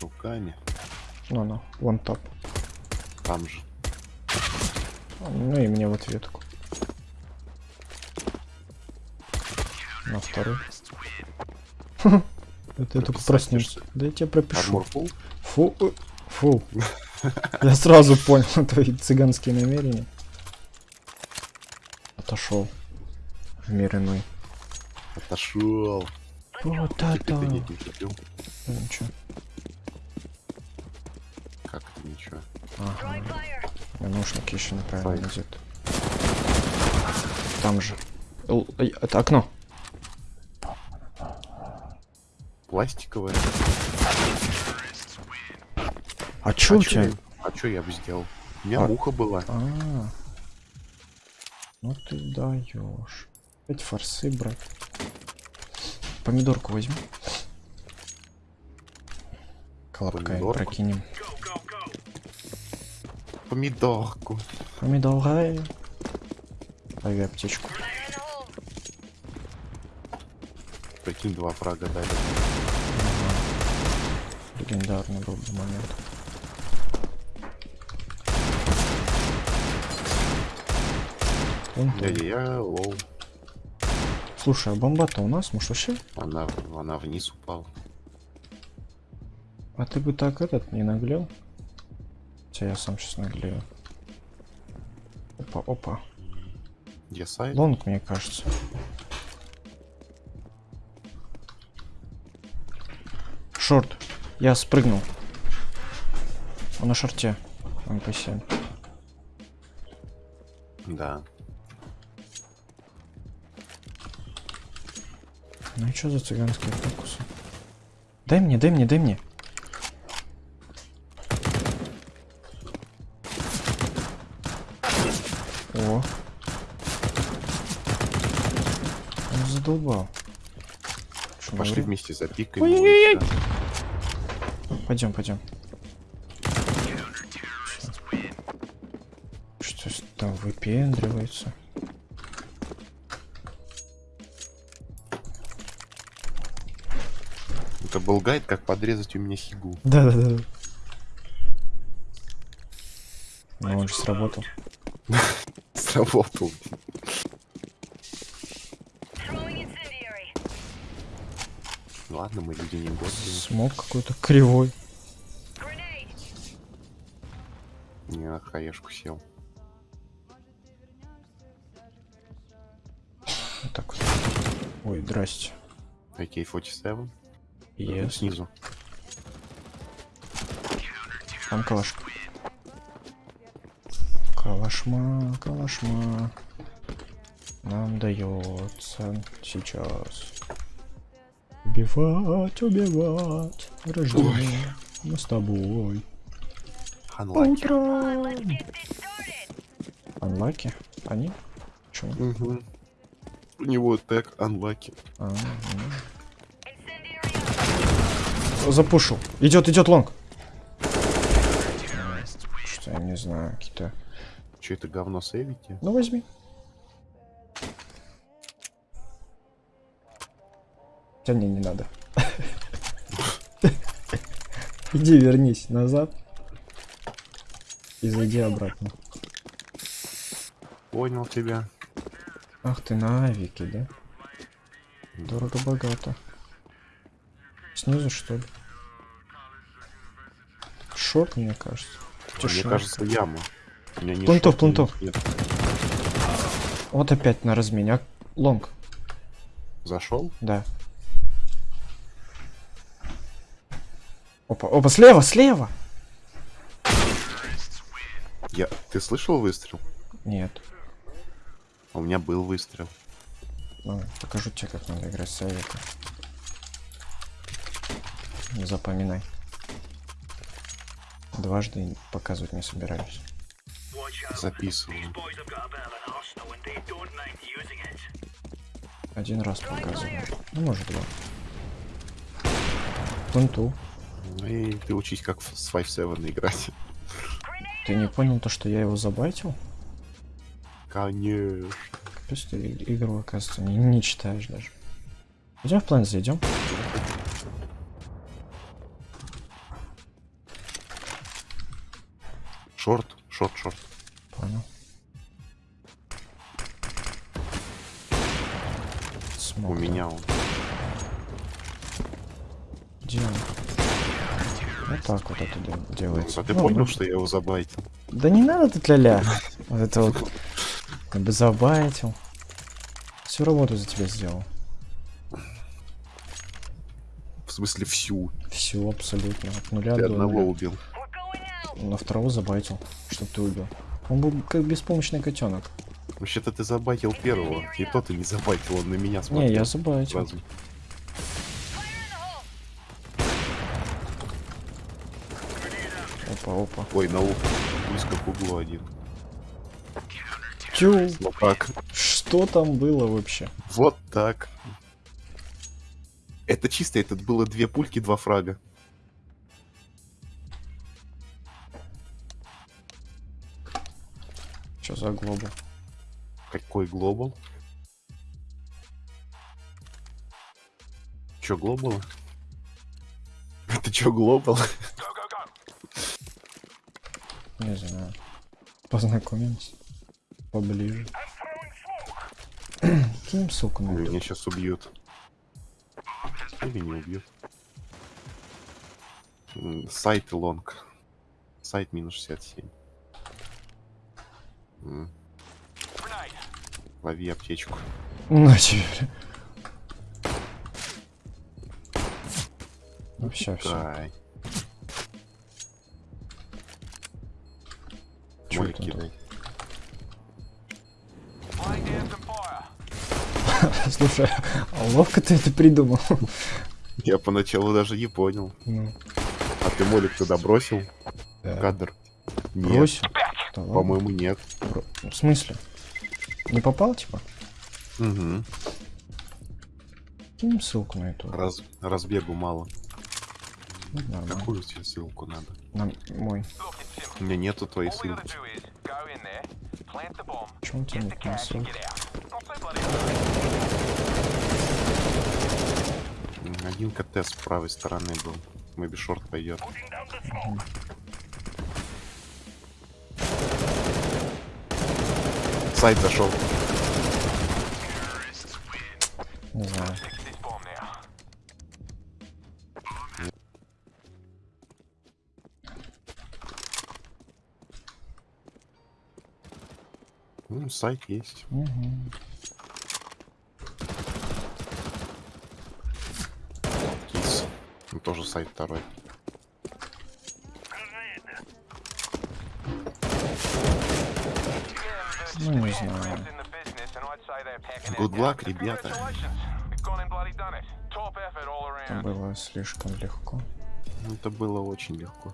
руками. Ну, ну, вон топ. Там же. Ну и мне в ответку. На второй. Это я только проснешься. Да я тебе пропишу. Фу, э, фу. Я сразу понял твои цыганские намерения. Отошел. В мир иной. Отошел. Вот это. ты не ничего. Ага. У меня наушники еще неправильно Файт. надеты. Там же. Л- ай, Это окно. Пластиковое. А чё у чё тебя? я- А что я бы сделал? У меня А- муха была. А. Ну ты даешь. Опять форсы, брат. Помидорку возьми. Колобка Помидорку? прокинем. Помидорку. Помидоры. Лови аптечку. Прикинь, два фрага дали. Легендарный был бы момент. Дядя, я low. Слушай, а бомба-то у нас, может вообще? Она, она вниз упала. А ты бы так этот не наглел? Хотя я сам сейчас наглею. Опа, опа. Site? Long, мне кажется. Short. Я спрыгнул. Он на short е. MP7. Да. Ну и что за цыганские фокусы? Дай мне, дай мне, дай мне. О. Он задолбал. Что, Пошли говорю? вместе и всё. Пойдем, пойдем. Что там выпендривается? Это был гайд, как подрезать у меня хигу. Да, да, да. Ну, он же сработал. Сработал. Ладно, мы люди не годные. Смог какой-то кривой. Не на хаешку сел. Вот так вот. Ой, здрасте. AK-47. Yes. Снизу. Там калашка. Калашма, калашма. Нам дается сейчас. Убивать, убивать. Рождение. Мы с тобой. Утрам. Анлаки? Они? Чего? Мгм. У него тег Unlucky. А, ну. Запушил. Идет, идет лонг. Что я не знаю, какие-то. Че это говно сейвите? Ну возьми. Хотя не, не надо. Иди вернись назад. И зайди обратно. Понял тебя. Ах ты на авике, да? Дорого-богато. Снизу что ли? Шок, мне кажется. Мне кажется, яма. Плентов. нет. Вот опять на размене. А, Лонг, Зашел? да. Опа, опа, слева, слева! Я... Ты слышал выстрел? Нет. А У меня был выстрел. Ну, покажу тебе, как надо играть с советом. Не запоминай. Дважды показывать не собираюсь. Записываю. Один раз показываю. Ну, может, два. Пленту. Ну И ты учись, как с 5-7 играть. Ты не понял то, что я его забайтил? Конечно. Капец, ты игру, оказывается, не, не читаешь даже. Идем в план зайдем. Шорт, шорт, шорт. Понял. У Смог, да. меня он. Где он? Вот так вот это дел- делается. А ты Ну, понял, ну, что я его забайтил? Да не надо тут ля-ля. Вот это вот. Как бы забайтил. Всю работу за тебя сделал. В смысле всю. Всю абсолютно. От нуля Ты до одного нуля. убил. На второго забайтил, чтоб ты убил. Он был как беспомощный котенок. Вообще-то ты забайтил первого. И то ты не забайтил, он на меня смотрел. Не, я забайтил. сразу. Опа, опа. Ой, на ухо. Близко к углу один. Тю, Вот так. что там было вообще? Вот так. Это чисто, это было две пульки, два фрага. Что за глобал? Какой глобал? Чё, глобал? Это чё, глобал? Не знаю. Познакомимся. Поближе. Кинем ссылку на. Меня сейчас убьют. Или не убьют. Сайт лонг. Сайт минус 67. Лови аптечку. На тебе. Ну все. Чё это кидай. Слушай, а ловко ты это придумал. Я поначалу даже не понял. Ну, А ты молик туда бросил? да. Кадр. Нет, Бросил. По-моему, нет. В смысле? Не попал, типа? Угу. Кинем ссылку на эту. Раз, разбегу мало. Ну, нормально. Какую тебе ссылку надо? На мой. У меня нету твоей ссылки. Почему у тебя нет моей ссылки? Один КТ с правой стороны был. Мэби шорт пойдет. Сайт зашел. Не знаю. Ну, сайт есть. Мгм. Кис. Ну, тоже сайт второй. Ну, не знаю. Good luck, ребята. Это было слишком легко. Это было очень легко.